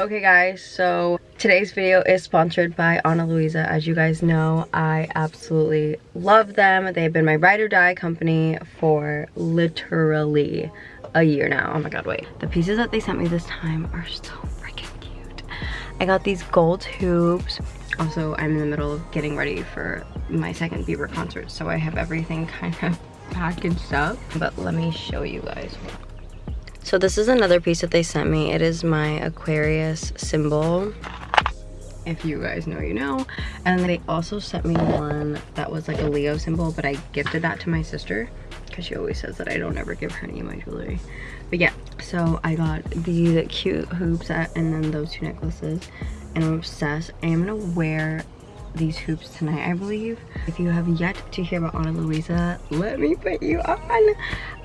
Okay guys, so today's video is sponsored by Ana Luisa. As you guys know, I absolutely love them. They've been my ride or die company for literally a year now. Oh my god, wait. The pieces that they sent me this time are so freaking cute. I got these gold hoops. Also, I'm in the middle of getting ready for my second Bieber concert, so I have everything kind of packaged up. But let me show you guys. So this is another piece that they sent me. It is my Aquarius symbol. If you guys know, you know. And they also sent me one that was like a Leo symbol, but I gifted that to my sister because she always says that I don't ever give her any of my jewelry. But yeah, so I got these cute hoops and then those two necklaces. And I'm obsessed. I am gonna wear these hoops tonight, I believe. If you have yet to hear about Ana Luisa, let me put you on.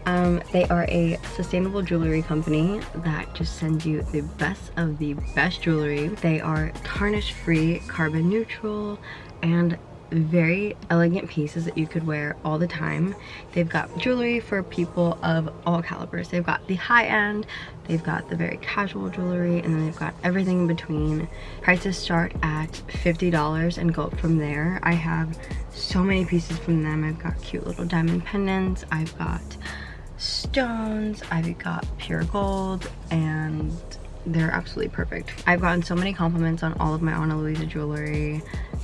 Um, they are a sustainable jewelry company that just sends you the best of the best jewelry. They are tarnish free, carbon neutral, and very elegant pieces that you could wear all the time. They've got jewelry for people of all calibers. They've got the high end, they've got the very casual jewelry, and then they've got everything in between. Prices start at $50 and go up from there. I have so many pieces from them. I've got cute little diamond pendants. I've got stones. I've got pure gold and they're absolutely perfect. I've gotten so many compliments on all of my Ana Luisa jewelry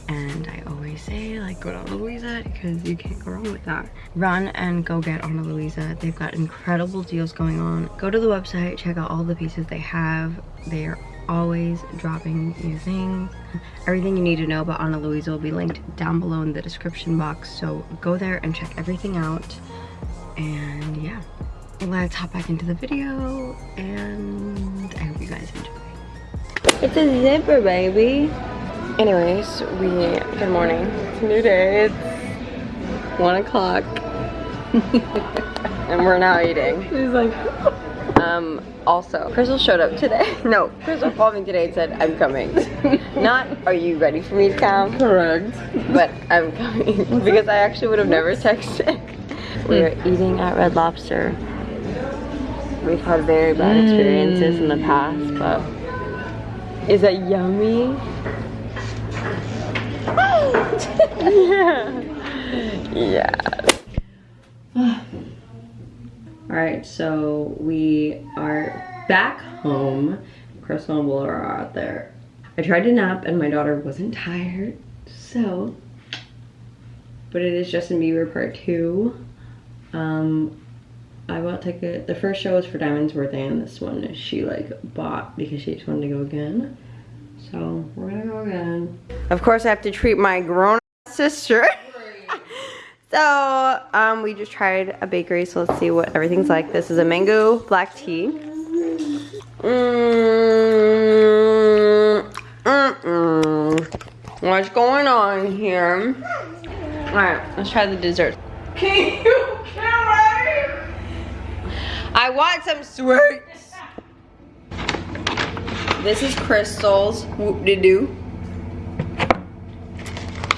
and I always say like go to Ana Luisa because you can't go wrong with that. Run and go get Ana Luisa. They've got incredible deals going on. Go to the website, check out all the pieces they have. They are always dropping new things. Everything you need to know about Ana Luisa will be linked down below in the description box. So go there and check everything out. And yeah, let's hop back into the video and I hope you guys enjoy. It's a zipper, baby. Anyways, we, good morning. It's a new day. It's one o'clock. and we're now eating. He's like, Um, also, Crystal showed up today. No, Crystal called me today and said, I'm coming. Not, are you ready for me to come? correct. But I'm coming. because I actually would have never texted. We're hmm. eating at Red Lobster. We've had very bad experiences in the hmm. past, but is that yummy? yeah. Yeah. Alright, so we are back home. Crystal and Willow are out there. I tried to nap and my daughter wasn't tired, so. But it is Justin Bieber part two. Um, I bought ticket. The first show was for Diamond's birthday, and this one she like bought because she just wanted to go again. So we're gonna go again. Of course, I have to treat my grown sister. so um, we just tried a bakery, so let's see what everything's like. This is a mango black tea. Mm, mm, mm. What's going on here? All right, let's try the dessert. Can you carry? I want some sweets. This is Crystal's whoop-de-doo.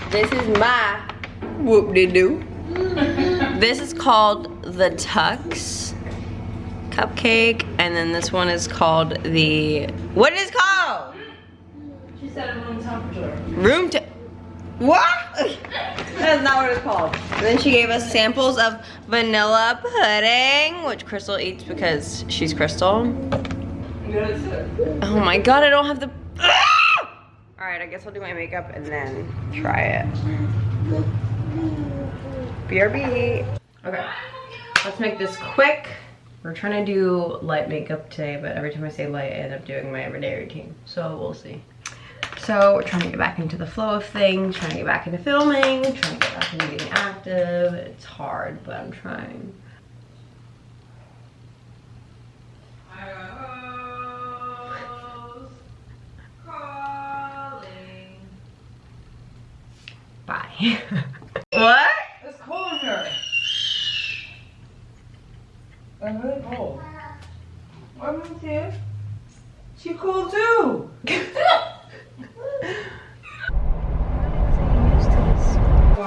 This is my whoop-de-doo. this is called the Tux cupcake. And then this one is called the, what is it called? She said room temperature. Room to, what? That's not what it's called. And then she gave us samples of vanilla pudding, which Crystal eats because she's Crystal. Oh my god, I don't have the... Ah! All right, I guess I'll do my makeup and then try it. BRB. Okay, let's make this quick. We're trying to do light makeup today, but every time I say light, I end up doing my everyday routine. So we'll see. So we're trying to get back into the flow of things, trying to get back into filming, trying to get back into being active. It's hard, but I'm trying. Bye. what? It's cold in here. I'm really cold. I'm. She cold too.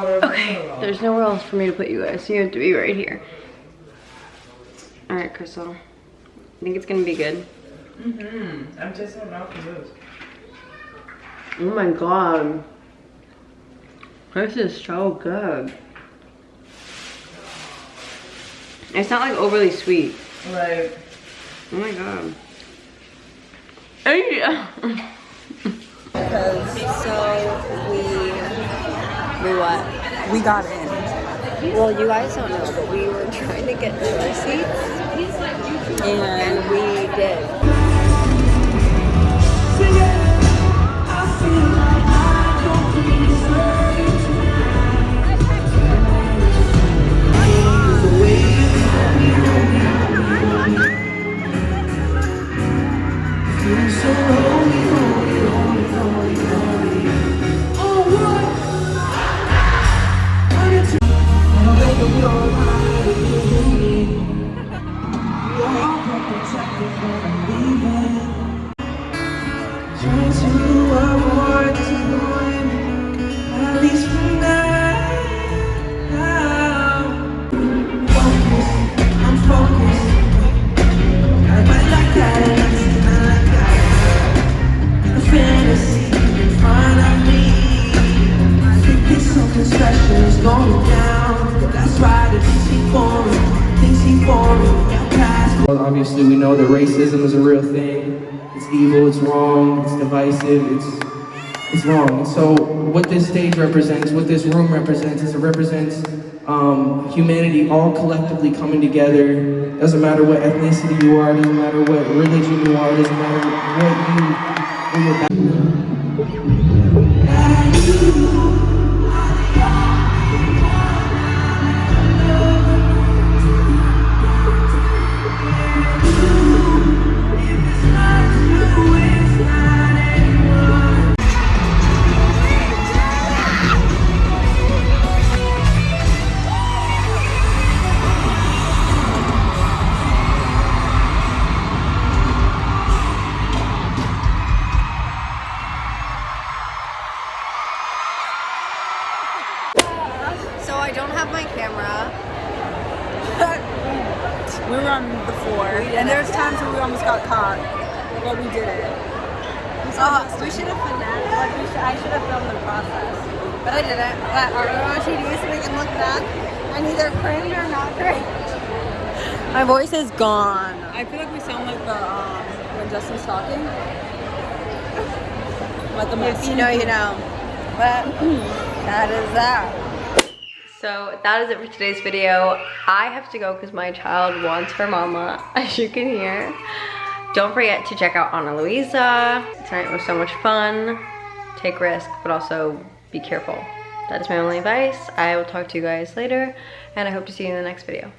Okay, there's nowhere else for me to put you guys, so you have to be right here. Alright, Crystal. I think it's gonna be good. Mm-hmm. I'm tasting what milk is. Oh my god. This is so good. It's not like overly sweet. Like, Oh my god. Hey. so we we what? We got in. Well, you guys don't know, but we were trying to get to our seats, and we did. Trying obviously, we know that racism is a real thing. It's evil, it's wrong, it's divisive, it's it's wrong. And so, what this stage represents, what this room represents, is it represents um, humanity all collectively coming together. Doesn't matter what ethnicity you are, doesn't matter what religion you are, doesn't matter what you, what. There's times where we almost got caught, but we did it. Uh, we should have finessed. Like we should, I should have filmed the process, but I didn't. But our OOTD so we can look back and either cringe or not cringe. My voice is gone. I feel like we sound like the um, when Justin's talking. Like a If you know, you know. But that is that. So that is it for today's video. I have to go because my child wants her mama, as you can hear. Don't forget to check out Ana Luisa. Tonight was so much fun. Take risk, but also be careful. That is my only advice. I will talk to you guys later, and I hope to see you in the next video.